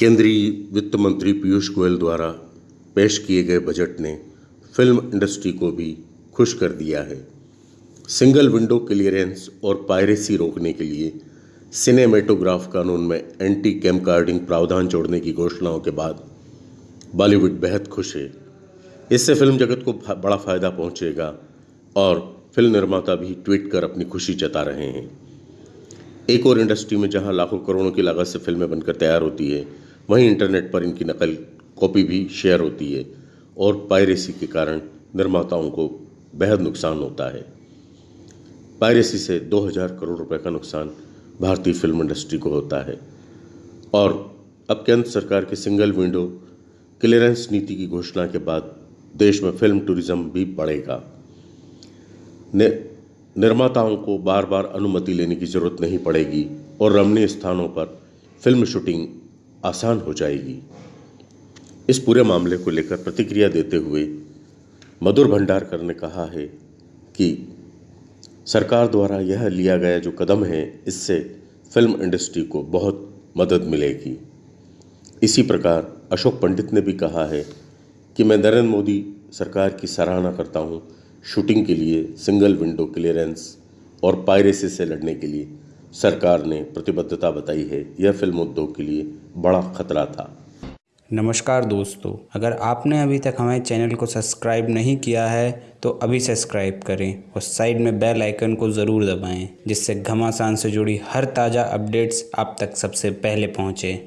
केंद्रीय वित्त मंत्री पीयूष गोयल द्वारा पेश किए गए बजट ने फ़िल्म इंडस्ट्री को भी खुश कर दिया है। सिंगल विंडो क्लियरेंस और पायरेसी रोकने के लिए सिनेमेटोग्राफ कानून में एंटी कैम कार्डिंग प्रावधान जोड़ने की घोषणाओं के बाद बॉलीवुड बेहद खुश है। इससे फ़िल्म जगत को बड़ा फ़ायदा पहुंचेगा और फ़िल्म निर्माता भी ट्वीट कर अपनी खुशी जता रहे हैं। एक और इंडस्ट्री में जहाँ लाखों करोड़ों की लागत से फ़िल्में बनकर तैयार होती है वहीं इंटरनेट पर इनकी नकल कॉपी भी शेयर होती है और पायरेसी के कारण निर्माताओं को बेहद नुकसान होता है। पायरेसी से 2000 करोड़ रुपए का नुकसान भारतीय फ़िल्म इंडस्ट्री को होता है और अब केंद्र सरकार के सिंगल विंडो क्लियरेंस नीति की घोषणा के बाद देश में फ़िल्म टूरिज़्म भी बढ़ेगा। निर्माताओं को बार बार अनुमति लेने की ज़रूरत नहीं पड़ेगी और रमणीय स्थानों पर फ़िल्म शूटिंग आसान हो जाएगी। इस पूरे मामले को लेकर प्रतिक्रिया देते हुए मधुर भंडारकर ने कहा है कि सरकार द्वारा यह लिया गया जो कदम है, इससे फ़िल्म इंडस्ट्री को बहुत मदद मिलेगी। इसी प्रकार अशोक पंडित ने भी कहा है कि मैं नरेंद्र मोदी सरकार की सराहना करता हूँ, शूटिंग के लिए, सिंगल विंडो क्लियरेंस और पायरेसी से लड़ने के लिए। सरकार ने प्रतिबद्धता बताई है, यह फ़िल्म उद्योग के लिए बड़ा खतरा था। नमस्कार दोस्तों, अगर आपने अभी तक हमारे चैनल को सब्सक्राइब नहीं किया है तो अभी सब्सक्राइब करें और साइड में बेल आइकन को ज़रूर दबाएँ, जिससे घमासान से जुड़ी हर ताज़ा अपडेट्स आप तक सबसे पहले पहुँचें।